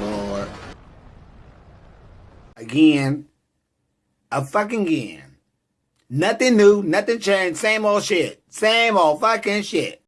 Lord. Again. A fucking again. Nothing new, nothing changed, same old shit. Same old fucking shit.